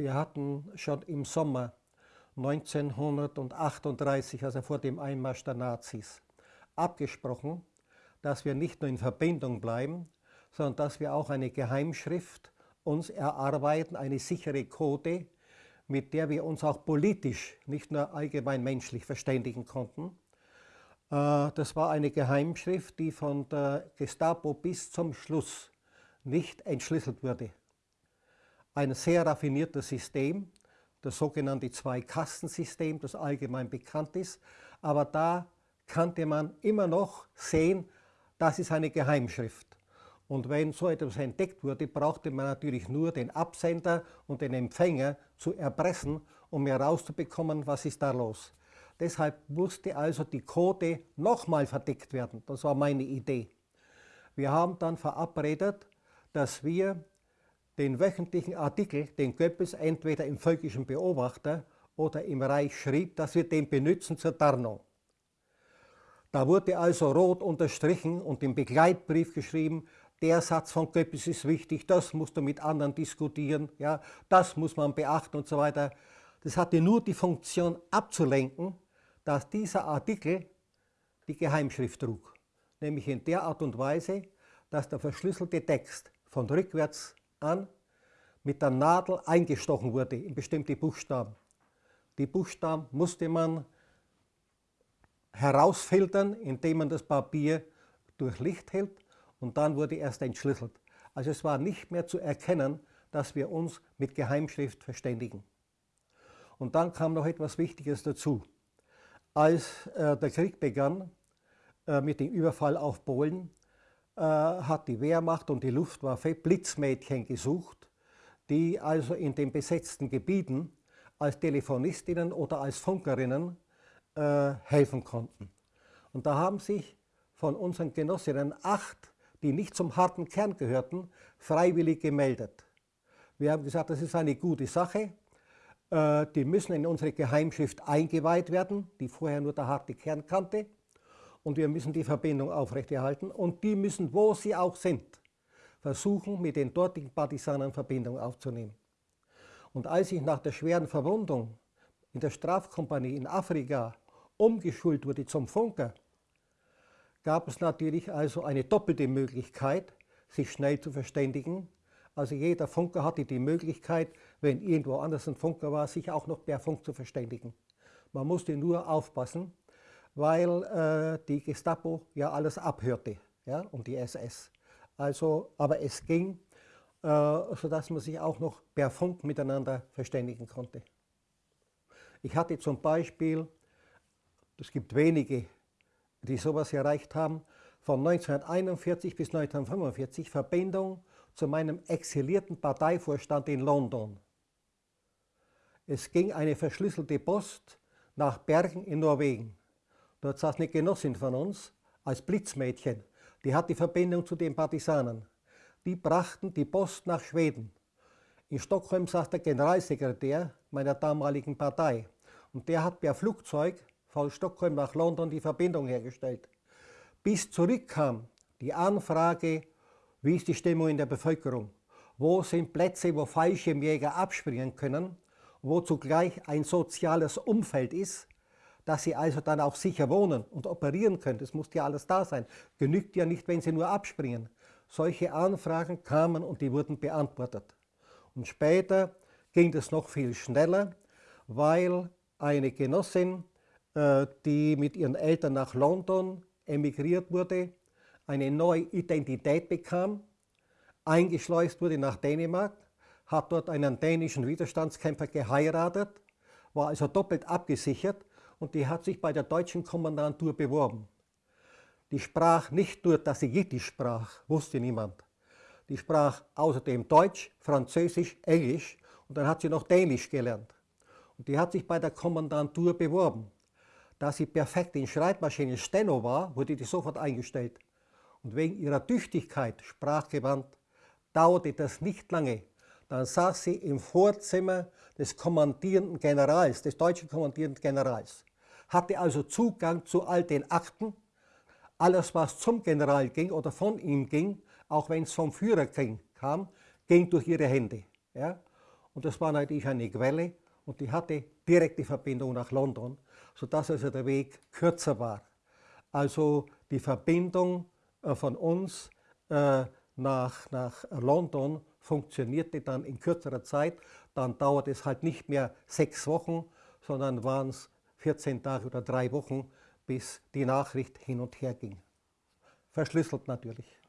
Wir hatten schon im Sommer 1938, also vor dem Einmarsch der Nazis, abgesprochen, dass wir nicht nur in Verbindung bleiben, sondern dass wir auch eine Geheimschrift uns erarbeiten, eine sichere Code, mit der wir uns auch politisch, nicht nur allgemein menschlich verständigen konnten. Äh, das war eine Geheimschrift, die von der Gestapo bis zum Schluss nicht entschlüsselt wurde. Ein sehr raffiniertes System, das sogenannte Zwei-Kasten-System, das allgemein bekannt ist, aber da kannte man immer noch sehen, das ist eine Geheimschrift. Und wenn so etwas entdeckt wurde, brauchte man natürlich nur den Absender und den Empfänger zu erpressen, um herauszubekommen, was ist da los. Deshalb musste also die Code nochmal verdeckt werden. Das war meine Idee. Wir haben dann verabredet, dass wir den wöchentlichen Artikel, den Goebbels entweder im Völkischen Beobachter oder im Reich schrieb, dass wir den benutzen zur Tarnung. Da wurde also rot unterstrichen und im Begleitbrief geschrieben, der Satz von Goebbels ist wichtig, das musst du mit anderen diskutieren, ja, das muss man beachten und so weiter. Das hatte nur die Funktion abzulenken, dass dieser Artikel die Geheimschrift trug, nämlich in der Art und Weise, dass der verschlüsselte Text von rückwärts an mit der Nadel eingestochen wurde in bestimmte Buchstaben. Die Buchstaben musste man herausfiltern, indem man das Papier durch Licht hält und dann wurde erst entschlüsselt. Also es war nicht mehr zu erkennen, dass wir uns mit Geheimschrift verständigen. Und dann kam noch etwas Wichtiges dazu. Als äh, der Krieg begann äh, mit dem Überfall auf Polen, hat die Wehrmacht und die Luftwaffe Blitzmädchen gesucht, die also in den besetzten Gebieten als Telefonistinnen oder als Funkerinnen äh, helfen konnten. Und da haben sich von unseren Genossinnen acht die nicht zum harten Kern gehörten, freiwillig gemeldet. Wir haben gesagt, das ist eine gute Sache. Äh, die müssen in unsere Geheimschrift eingeweiht werden, die vorher nur der harte Kern kannte. Und wir müssen die Verbindung aufrechterhalten. Und die müssen, wo sie auch sind, versuchen, mit den dortigen Partisanen Verbindung aufzunehmen. Und als ich nach der schweren Verwundung in der Strafkompanie in Afrika umgeschult wurde zum Funker, gab es natürlich also eine doppelte Möglichkeit, sich schnell zu verständigen. Also jeder Funker hatte die Möglichkeit, wenn irgendwo anders ein Funker war, sich auch noch per Funk zu verständigen. Man musste nur aufpassen, weil äh, die Gestapo ja alles abhörte ja, und die SS. Also, aber es ging, äh, sodass man sich auch noch per Funk miteinander verständigen konnte. Ich hatte zum Beispiel, es gibt wenige die sowas erreicht haben, von 1941 bis 1945 Verbindung zu meinem exilierten Parteivorstand in London. Es ging eine verschlüsselte Post nach Bergen in Norwegen. Dort saß eine Genossin von uns als Blitzmädchen. Die hat die Verbindung zu den Partisanen. Die brachten die Post nach Schweden. In Stockholm saß der Generalsekretär meiner damaligen Partei. Und der hat per Flugzeug von Stockholm nach London die Verbindung hergestellt. Bis zurückkam die Anfrage, wie ist die Stimmung in der Bevölkerung? Wo sind Plätze, wo Fallschirmjäger abspringen können? Wo zugleich ein soziales Umfeld ist, dass sie also dann auch sicher wohnen und operieren können. Das muss ja alles da sein. Genügt ja nicht, wenn sie nur abspringen. Solche Anfragen kamen und die wurden beantwortet. Und später ging das noch viel schneller, weil eine Genossin äh, die mit ihren Eltern nach London emigriert wurde, eine neue Identität bekam, eingeschleust wurde nach Dänemark, hat dort einen dänischen Widerstandskämpfer geheiratet, war also doppelt abgesichert und die hat sich bei der deutschen Kommandantur beworben. Die sprach nicht nur, dass sie Jiddisch sprach, wusste niemand. Die sprach außerdem Deutsch, Französisch, Englisch und dann hat sie noch Dänisch gelernt. Und die hat sich bei der Kommandantur beworben. Da sie perfekt in Schreibmaschinen Steno war, wurde die sofort eingestellt. Und wegen ihrer Tüchtigkeit, sprachgewandt, dauerte das nicht lange. Dann saß sie im Vorzimmer des kommandierenden Generals, des deutschen kommandierenden Generals, hatte also Zugang zu all den Akten, alles was zum General ging oder von ihm ging, auch wenn es vom Führer kam, ging durch ihre Hände. Ja? und das war natürlich eine Quelle und die hatte direkte Verbindung nach London, sodass also der Weg kürzer war. Also die Verbindung äh, von uns äh, nach, nach London funktionierte dann in kürzerer Zeit. Dann dauert es halt nicht mehr sechs Wochen, sondern waren es 14 Tage oder drei Wochen, bis die Nachricht hin und her ging. Verschlüsselt natürlich.